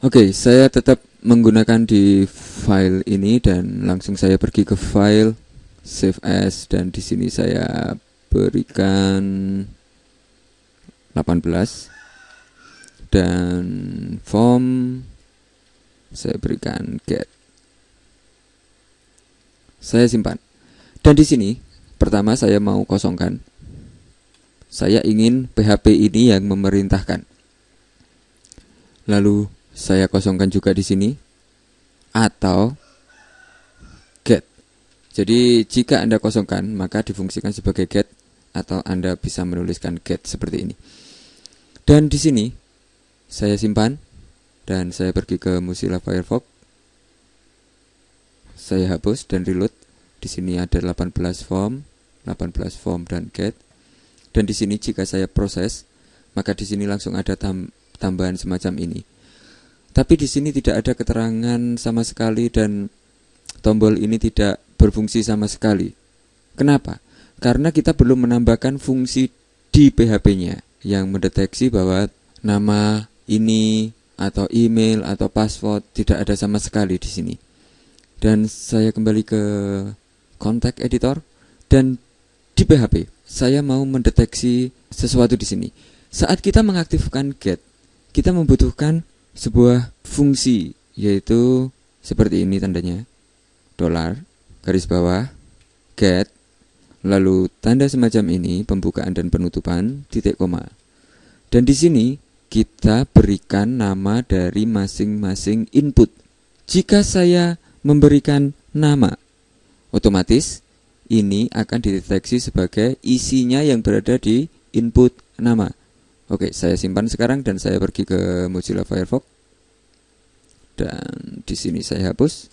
Oke, saya tetap menggunakan di file ini dan langsung saya pergi ke file save as dan di sini saya berikan 18 dan form saya berikan get. Saya simpan. Dan di sini pertama saya mau kosongkan. Saya ingin PHP ini yang memerintahkan. Lalu saya kosongkan juga di sini atau get. Jadi jika Anda kosongkan maka difungsikan sebagai get atau Anda bisa menuliskan get seperti ini. Dan di sini saya simpan dan saya pergi ke Mozilla Firefox. Saya hapus dan reload. Di sini ada 18 form, 18 form dan get. Dan di sini jika saya proses, maka di sini langsung ada tam tambahan semacam ini. Tapi di sini tidak ada keterangan sama sekali dan tombol ini tidak berfungsi sama sekali. Kenapa? Karena kita belum menambahkan fungsi di PHP-nya yang mendeteksi bahwa nama ini atau email atau password tidak ada sama sekali di sini. Dan saya kembali ke kontak editor dan di PHP saya mau mendeteksi sesuatu di sini. Saat kita mengaktifkan get, kita membutuhkan sebuah fungsi yaitu seperti ini tandanya. Dolar garis bawah get lalu tanda semacam ini pembukaan dan penutupan titik koma. Dan di sini kita berikan nama dari masing-masing input. Jika saya memberikan nama otomatis ini akan dideteksi sebagai isinya yang berada di input nama Oke, saya simpan sekarang dan saya pergi ke Mozilla Firefox. Dan di sini saya hapus.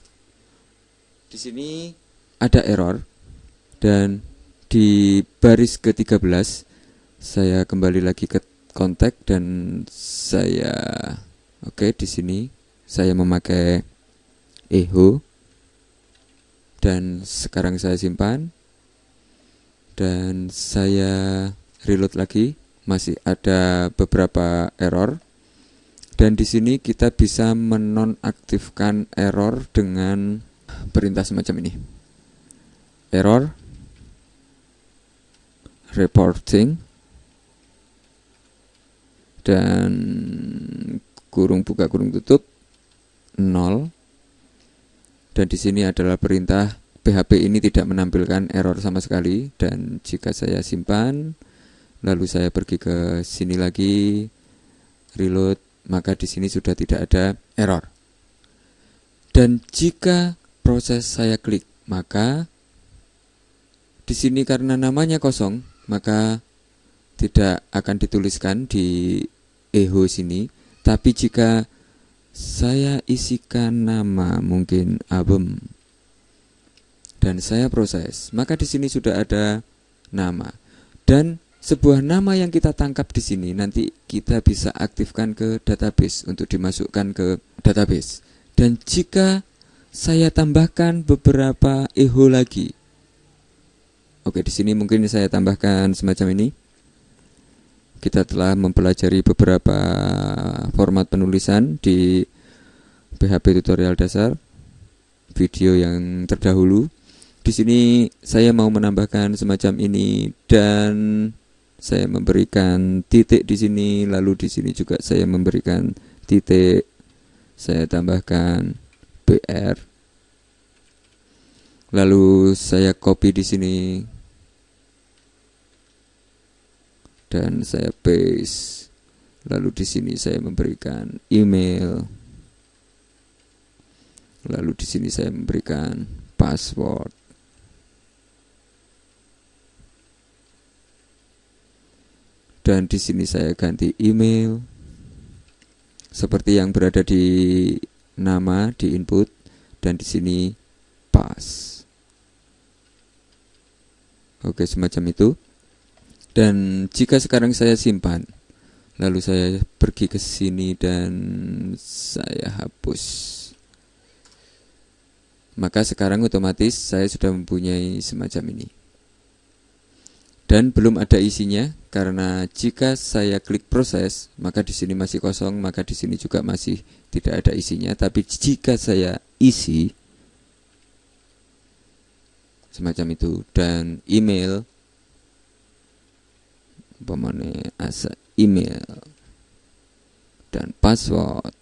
Di sini ada error dan di baris ke-13 saya kembali lagi ke kontak dan saya oke di sini saya memakai echo dan sekarang saya simpan. Dan saya reload lagi. Masih ada beberapa error. Dan di sini kita bisa menonaktifkan error dengan perintah semacam ini. Error. Reporting. Dan kurung buka kurung tutup. 0 dan di sini adalah perintah PHP ini tidak menampilkan error sama sekali. Dan jika saya simpan lalu saya pergi ke sini lagi reload maka di sini sudah tidak ada error. Dan jika proses saya klik maka di sini karena namanya kosong maka tidak akan dituliskan di eho sini. Tapi jika saya isikan nama mungkin album dan saya proses maka di sini sudah ada nama dan sebuah nama yang kita tangkap di sini nanti kita bisa aktifkan ke database untuk dimasukkan ke database. Dan jika saya tambahkan beberapa echo lagi. Oke, di sini mungkin saya tambahkan semacam ini. Kita telah mempelajari beberapa format penulisan di PHP tutorial dasar video yang terdahulu. Di sini saya mau menambahkan semacam ini dan saya memberikan titik di sini lalu di sini juga saya memberikan titik. Saya tambahkan BR lalu saya copy di sini dan saya paste lalu di sini saya memberikan email. Lalu di sini saya memberikan password. Dan di sini saya ganti email. Seperti yang berada di nama di input dan di sini pas. Oke semacam itu dan jika sekarang saya simpan lalu saya pergi ke sini dan saya hapus. Maka sekarang otomatis saya sudah mempunyai semacam ini. Dan belum ada isinya karena jika saya klik proses maka di sini masih kosong maka di sini juga masih tidak ada isinya. Tapi jika saya isi semacam itu. Dan email umpamanya asa email dan password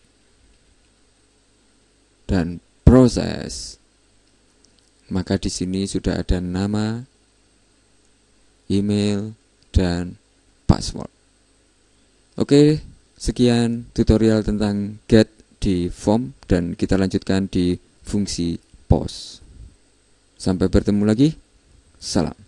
dan proses. Maka di sini sudah ada nama email dan password. Oke sekian tutorial tentang get di form dan kita lanjutkan di fungsi post sampai bertemu lagi. Salam